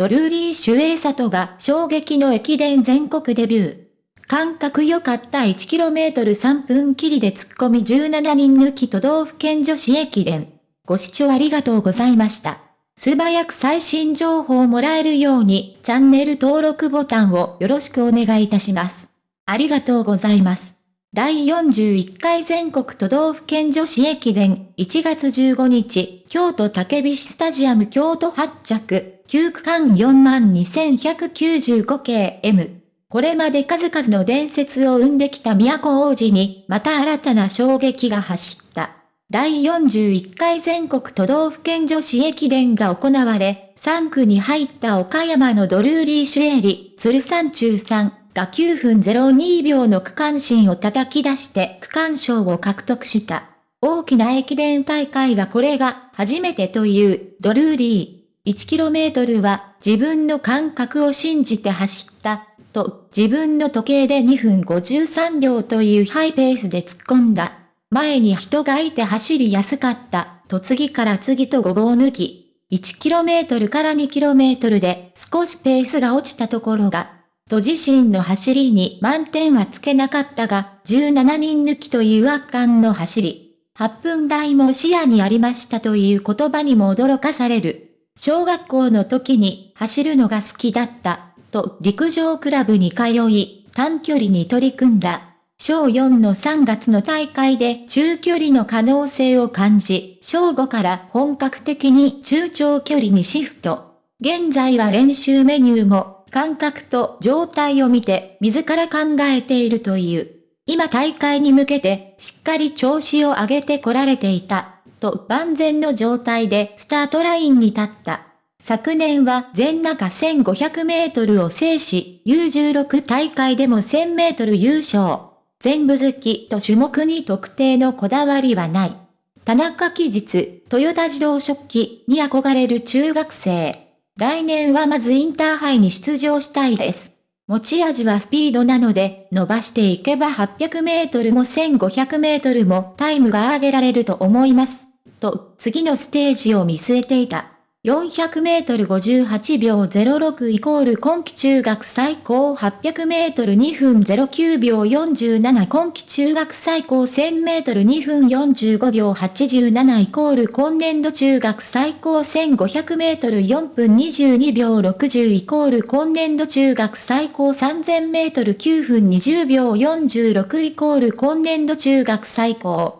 ドルーリー・シュエイサトが衝撃の駅伝全国デビュー。感覚良かった 1km3 分切りで突っ込み17人抜き都道府県女子駅伝。ご視聴ありがとうございました。素早く最新情報をもらえるようにチャンネル登録ボタンをよろしくお願いいたします。ありがとうございます。第41回全国都道府県女子駅伝1月15日、京都竹菱スタジアム京都発着、9区間42,195系 M。これまで数々の伝説を生んできた都王子に、また新たな衝撃が走った。第41回全国都道府県女子駅伝が行われ、3区に入った岡山のドルーリー・シュエリ、鶴山中さん、が9分02秒の区間新を叩き出して区間賞を獲得した。大きな駅伝大会はこれが初めてというドルーリー。1km は自分の感覚を信じて走ったと自分の時計で2分53秒というハイペースで突っ込んだ。前に人がいて走りやすかったと次から次とごぼう抜き。1km から 2km で少しペースが落ちたところがと自身の走りに満点はつけなかったが、17人抜きという圧巻の走り。8分台も視野にありましたという言葉にも驚かされる。小学校の時に走るのが好きだった、と陸上クラブに通い、短距離に取り組んだ。小4の3月の大会で中距離の可能性を感じ、小5から本格的に中長距離にシフト。現在は練習メニューも感覚と状態を見て自ら考えているという。今大会に向けてしっかり調子を上げてこられていた、と万全の状態でスタートラインに立った。昨年は全中1500メートルを制し、U16 大会でも1000メートル優勝。全部好きと種目に特定のこだわりはない。田中期日、トヨタ自動食器に憧れる中学生。来年はまずインターハイに出場したいです。持ち味はスピードなので、伸ばしていけば800メートルも1500メートルもタイムが上げられると思います。と、次のステージを見据えていた。400メートル58秒06イコール今季中学最高800メートル2分09秒47今季中学最高1000メートル2分45秒87イコール今年度中学最高1500メートル4分22秒60イコール今年度中学最高3000メートル9分20秒46イコール今年度中学最高